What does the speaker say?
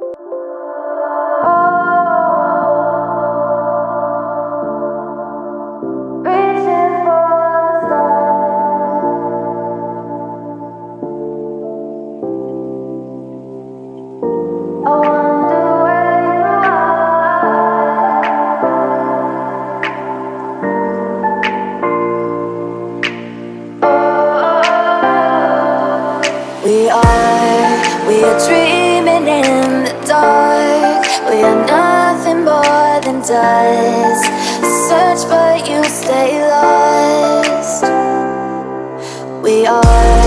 We are, we are dreaming in does Search but you stay lost. We are